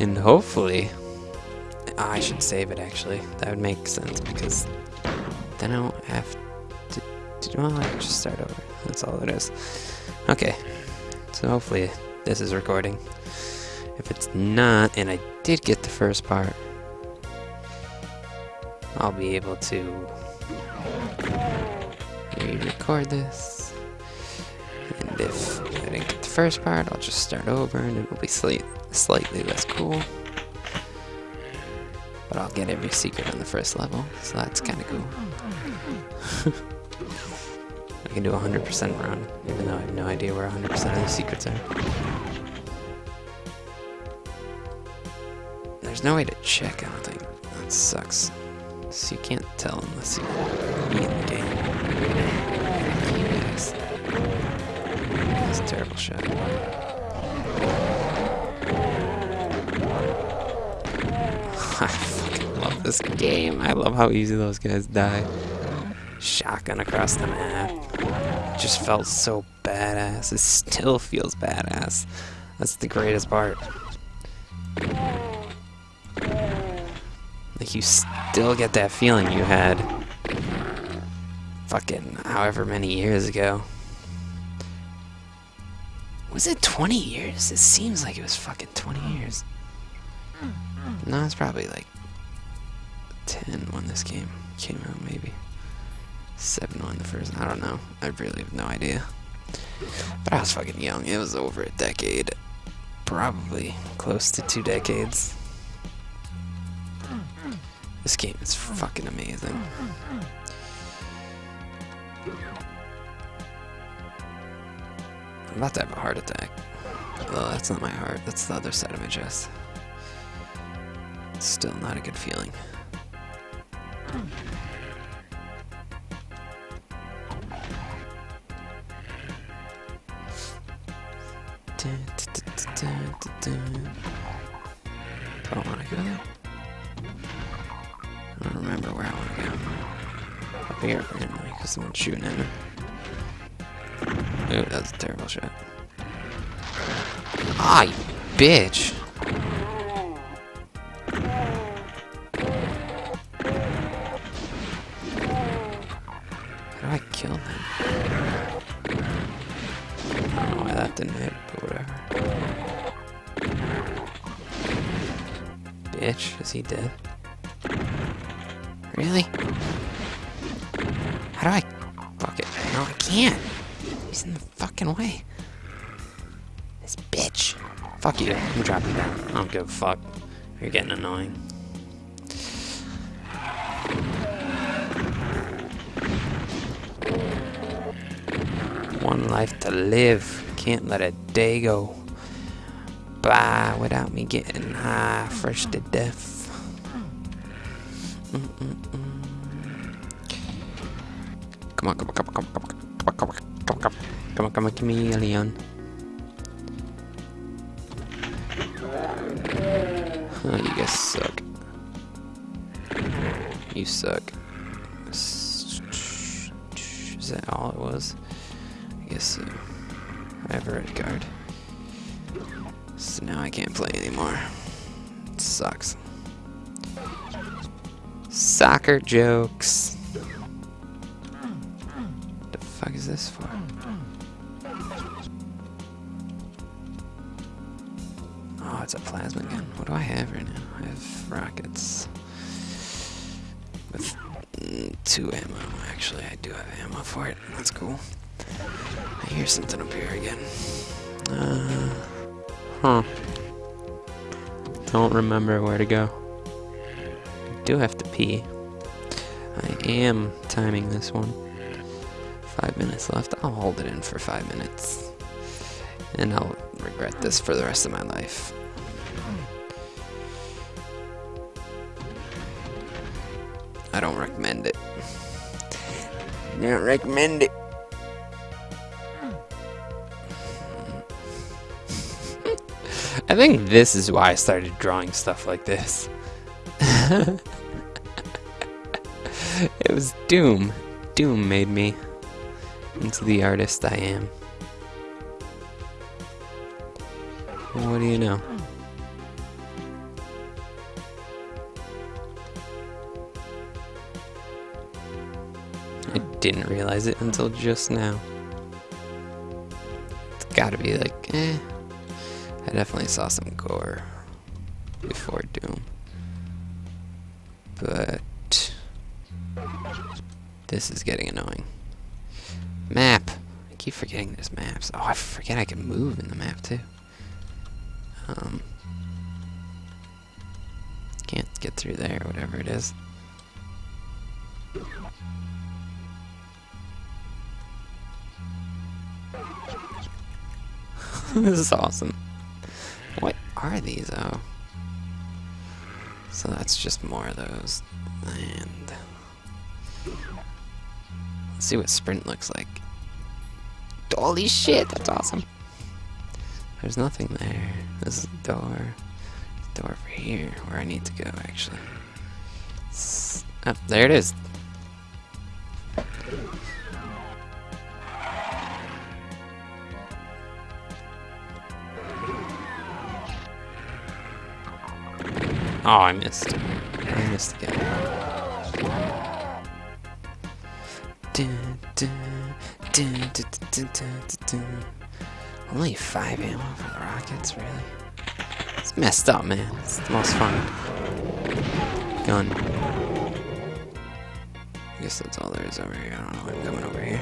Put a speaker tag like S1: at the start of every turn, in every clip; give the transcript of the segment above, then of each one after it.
S1: And hopefully... I should save it, actually. That would make sense, because then I don't have to... to well, I just start over. That's all it is. Okay. So hopefully this is recording. If it's not, and I did get the first part, I'll be able to re-record this. And if first part, I'll just start over and it'll be slight, slightly less cool. But I'll get every secret on the first level, so that's kind of cool. I can do a 100% run, even though I have no idea where 100% of the secrets are. There's no way to check, I don't think. That sucks. So you can't tell unless you beat the game. That's a terrible shot. I fucking love this game. I love how easy those guys die. Shotgun across the map. Just felt so badass. It still feels badass. That's the greatest part. Like, you still get that feeling you had fucking however many years ago. Was it 20 years? It seems like it was fucking 20 hmm. years. Hmm, hmm. No, it's probably like 10 when this game came out, maybe. 7 when the first. I don't know. I really have no idea. But I was fucking young. It was over a decade. Probably close to two decades. This game is fucking amazing. I'm about to have a heart attack. Oh, that's not my heart. That's the other side of my chest. Still not a good feeling. I want to go there? I don't remember where I want to go. Up here, apparently, because someone's shooting at me. Ooh, that was a terrible shot. Ah, bitch! How do I kill them? Why that didn't hit, but whatever. Bitch, is he dead? Really? How do I... Fuck it. No, I can't. He's in the fucking way. This bitch. Fuck you. I'm dropping down. I don't give a fuck. You're getting annoying. One life to live. Can't let a day go by without me getting high fresh to death. Mm -mm -mm. Come on, come on, come on, come on, come on, come come come on, come on, come on, come on. Oh, you guys suck. You suck. Is that all it was? I guess so. I have a red card. So now I can't play anymore. It sucks. Soccer jokes. Is this for? Oh, it's a plasma gun. What do I have right now? I have rockets. With mm, two ammo. Actually, I do have ammo for it. That's cool. I hear something up here again. Uh, huh. Don't remember where to go. I do have to pee. I am timing this one. Five minutes left. I'll hold it in for five minutes. And I'll regret this for the rest of my life. I don't recommend it. Don't recommend it. I think this is why I started drawing stuff like this. it was Doom. Doom made me into the artist I am. And what do you know? I didn't realize it until just now. It's gotta be like, eh. I definitely saw some gore before Doom. But this is getting annoying. Map. I keep forgetting there's maps. Oh, I forget I can move in the map too. Um, can't get through there, whatever it is. this is awesome. What are these, oh? So that's just more of those. And let's see what sprint looks like. Holy shit, that's awesome. There's nothing there. This is the door. door over here, where I need to go, actually. oh, there it is. Oh, I missed. I missed again. Only five ammo for the rockets, really? It's messed up, man. It's the most fun. Gun. I guess that's all there is over here. I don't know. I'm coming over here.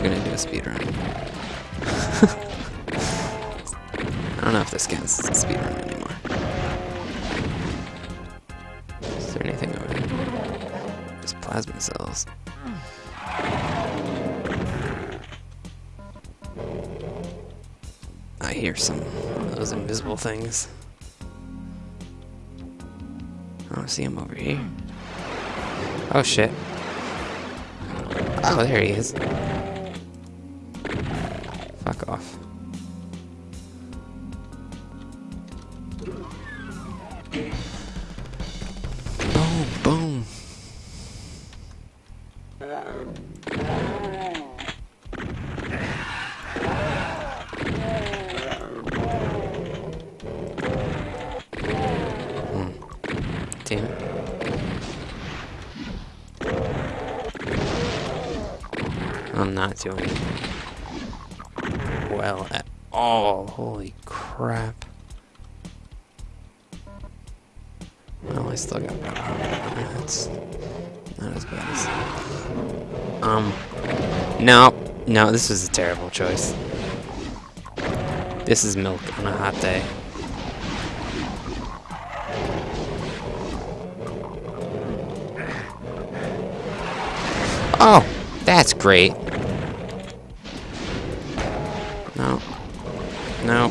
S1: Was gonna do a speed run. I don't know if this counts as a speed run anymore. Is there anything over here? There's plasma cells. I hear some of those invisible things. I don't see him over here. Oh shit. Oh, there he is. Damn it. I'm not doing well at all. Holy crap. Well, I still got 100 That's not as bad as... Um, no, no, this was a terrible choice. This is milk on a hot day. Oh, that's great. No. No.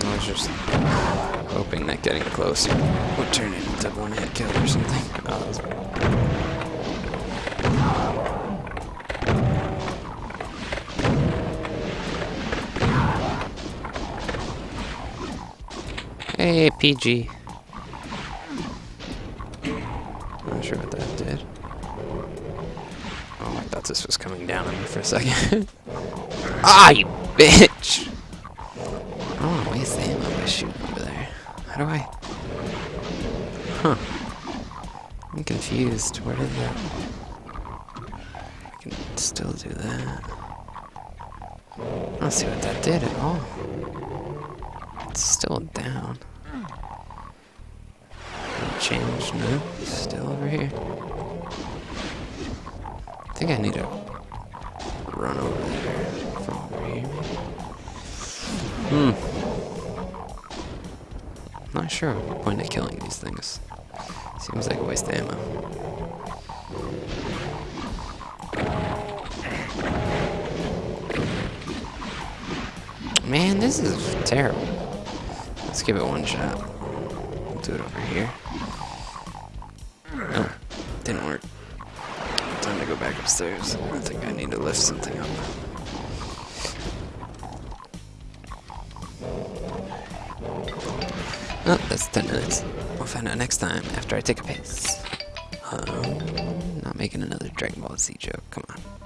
S1: I was just hoping that getting closer would turn it into one hit kill or something. Oh, Hey, PG. Not sure what that did. Oh, I thought this was coming down on me for a second. ah, you bitch! I don't want to waste the ammo by shooting over there. How do I... Huh. I'm confused. Where did that... I can still do that. I don't see what that did at all. It's still down. Change, no, still over here. I think I need to run over there from over here. Hmm. Not sure what point of killing these things. Seems like a waste of ammo. Man, this is terrible. Let's give it one shot. We'll do it over here. Upstairs. I think I need to lift something up. Oh, that's 10 minutes. We'll find out next time after I take a piss. Um, not making another Dragon Ball Z joke. Come on.